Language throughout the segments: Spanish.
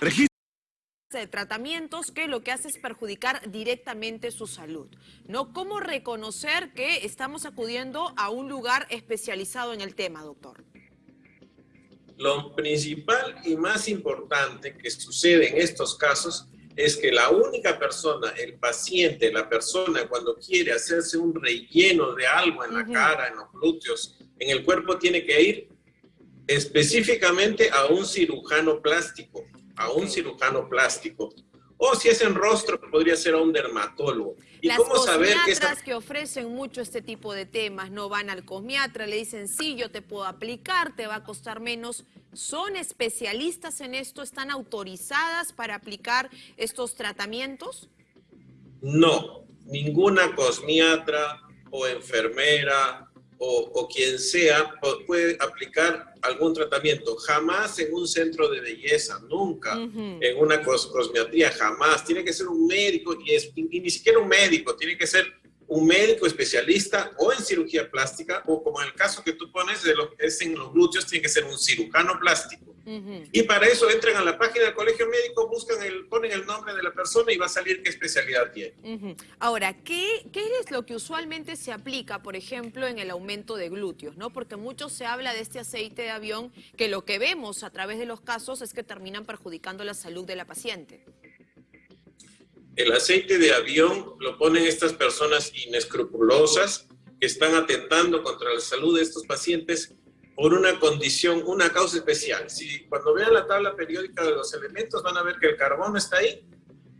de tratamientos que lo que hace es perjudicar directamente su salud. ¿No? ¿Cómo reconocer que estamos acudiendo a un lugar especializado en el tema, doctor? Lo principal y más importante que sucede en estos casos es que la única persona, el paciente, la persona cuando quiere hacerse un relleno de algo en la cara, en los glúteos, en el cuerpo, tiene que ir específicamente a un cirujano plástico, a un cirujano plástico. O si es en rostro, podría ser a un dermatólogo. ¿Y Las cómo saber que, que ofrecen mucho este tipo de temas no van al cosmiatra, le dicen, sí, yo te puedo aplicar, te va a costar menos. ¿Son especialistas en esto? ¿Están autorizadas para aplicar estos tratamientos? No, ninguna cosmiatra o enfermera o, quien sea puede aplicar algún tratamiento. Jamás en un centro de belleza, nunca. En una cosmetría, jamás. Tiene que ser un médico y, es, y ni siquiera un médico, tiene que ser un médico especialista o en cirugía plástica o como en el caso que tú pones de lo que es en los glúteos, tiene que ser un cirujano plástico. Y para eso entran a la página del colegio médico, buscan el, ponen el nombre de la persona y va a salir qué especialidad tiene. Ahora, ¿qué, ¿qué es lo que usualmente se aplica, por ejemplo, en el aumento de glúteos? ¿no? Porque mucho se habla de este aceite de avión que lo que vemos a través de los casos es que terminan perjudicando la salud de la paciente. El aceite de avión lo ponen estas personas inescrupulosas que están atentando contra la salud de estos pacientes por una condición, una causa especial. Si cuando vean la tabla periódica de los elementos van a ver que el carbono está ahí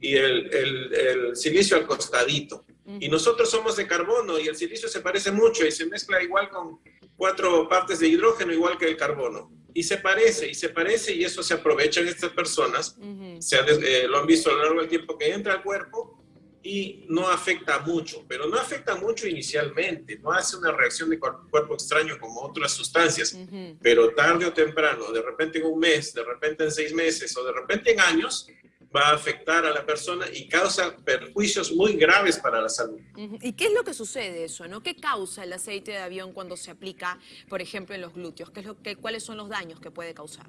y el, el, silicio al costadito. Y nosotros somos de carbono y el silicio se parece mucho y se mezcla igual con cuatro partes de hidrógeno igual que el carbono y se parece, y se parece, y eso se aprovechan estas personas, se eh, lo han visto a lo largo del tiempo, que entra al cuerpo y no afecta mucho, pero no afecta mucho inicialmente, no hace una reacción de cuerpo, extraño como otras sustancias, pero tarde o temprano, de repente en un mes, de repente en seis meses o de repente en años, va a afectar a la persona y causa perjuicios muy graves para la salud. ¿Y qué es lo que sucede eso? ¿no? ¿Qué causa el aceite de avión cuando se aplica, por ejemplo, en los glúteos? ¿Qué es lo que, ¿Cuáles son los daños que puede causar?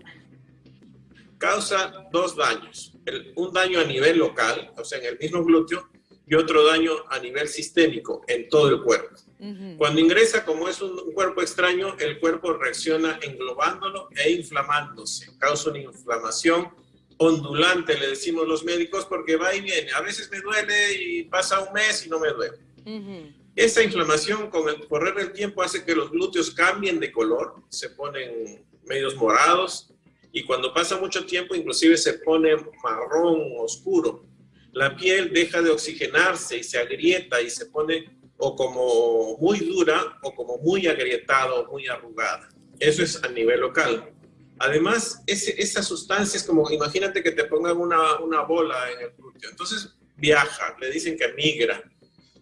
Causa dos daños. un daño a nivel local, o sea, en el mismo glúteo, y otro daño a nivel sistémico, en todo el cuerpo. Cuando ingresa, como es un, cuerpo extraño, el cuerpo reacciona englobándolo e inflamándose. Causa una inflamación ondulante, le decimos los médicos, porque va y viene. A veces me duele y pasa un mes y no me duele. Esa inflamación con el correr del tiempo hace que los glúteos cambien de color, se ponen medios morados y cuando pasa mucho tiempo inclusive se pone marrón oscuro. La piel deja de oxigenarse y se agrieta y se pone o como muy dura o como muy agrietada o muy arrugada. Eso es a nivel local. Además, ese, esa sustancia es como, imagínate que te pongan una, una bola en el glúteo. Entonces viaja, le dicen que migra.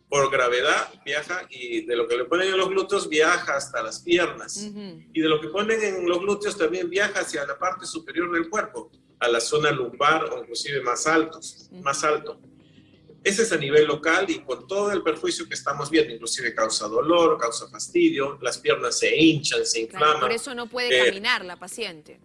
Por gravedad viaja y de lo que le ponen en los glúteos viaja hasta las piernas. Y de lo que ponen en los glúteos también viaja hacia la parte superior del cuerpo, a la zona lumbar o inclusive más, altos, más alto. Ese es a nivel local y con todo el perjuicio que estamos viendo, inclusive causa dolor, causa fastidio, las piernas se hinchan, se inflaman. por eso no puede eh, caminar la paciente.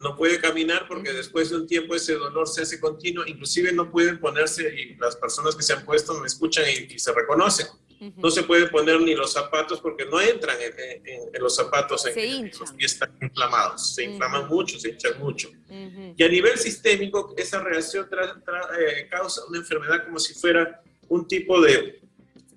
No puede caminar porque después de un tiempo ese dolor se hace continuo, inclusive no pueden ponerse, y las personas que se han puesto me escuchan y se reconocen, no se puede poner ni los zapatos porque no entran en, los zapatos, en, los pies están inflamados, se inflaman mucho, se hinchan mucho. Y a nivel sistémico, esa reacción eh, causa una enfermedad como si fuera un tipo de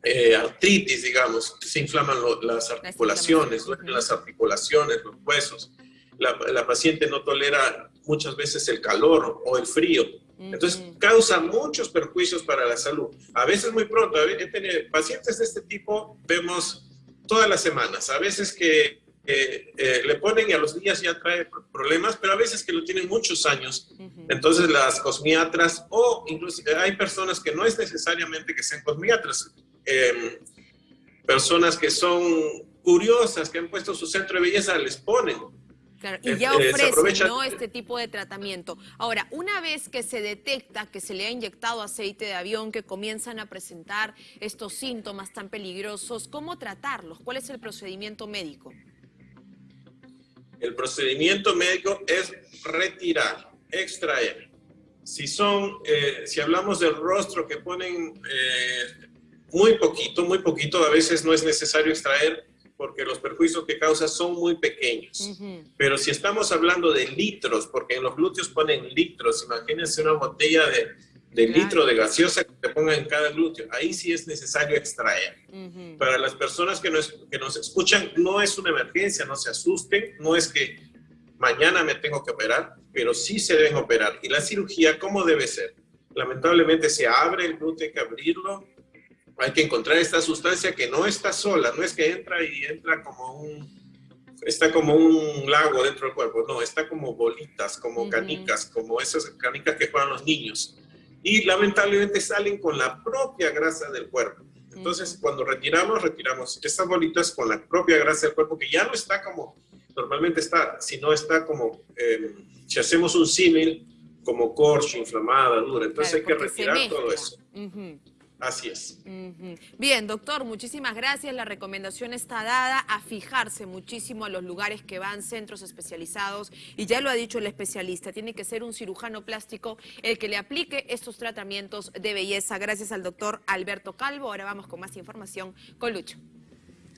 eh, artritis, digamos, se inflaman las articulaciones, las articulaciones, los huesos. La, la paciente no tolera muchas veces el calor o el frío entonces, causa muchos perjuicios para la salud. A veces muy pronto, he tenido pacientes de este tipo, vemos todas las semanas, a veces que eh, le ponen y a los días ya trae problemas, pero a veces que lo tienen muchos años. Entonces las cosmiatras, o incluso hay personas que no es necesariamente que sean cosmiatras, em, personas que son curiosas, que han puesto su centro de belleza, les ponen y ya ofrecen este tipo de tratamiento. Ahora, una vez que se detecta que se le ha inyectado aceite de avión, que comienzan a presentar estos síntomas tan peligrosos, ¿cómo tratarlos? ¿Cuál es el procedimiento médico? El procedimiento médico es retirar extraer. Si son, eh, si hablamos del rostro que ponen eh, muy poquito, muy poquito, a veces no es necesario extraer porque los perjuicios que causa son muy pequeños. Pero si estamos hablando de litros, porque en los glúteos ponen litros, imagínense una botella de, de litro de gaseosa que te pongan en cada glúteo, ahí sí es necesario extraer. Para las personas que nos, que nos escuchan, no es una emergencia, no se asusten, no es que mañana me tengo que operar, pero sí se deben operar. Y la cirugía, ¿cómo debe ser? Lamentablemente se abre el glúteo, hay que abrirlo, hay que encontrar esta sustancia que no está sola, no es que entra y entra como un, está como un lago dentro del cuerpo, no, está como bolitas, como canicas, como esas canicas que juegan los niños. Y lamentablemente salen con la propia grasa del cuerpo. Entonces, cuando retiramos, retiramos estas bolitas con la propia grasa del cuerpo, que ya no está como normalmente está, sino está como, eh, si hacemos un símil, como corcho, inflamada, dura. Entonces hay que retirar todo eso. Así es. Bien, doctor, muchísimas gracias. La recomendación está dada a fijarse muchísimo a los lugares que van, centros especializados, y ya lo ha dicho el especialista, tiene que ser un cirujano plástico el que le aplique estos tratamientos de belleza. Gracias al doctor Alberto Calvo. Ahora vamos con más información con Lucho.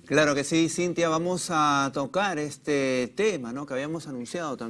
Claro que sí, Cintia, vamos a tocar este tema ¿no? que habíamos anunciado también.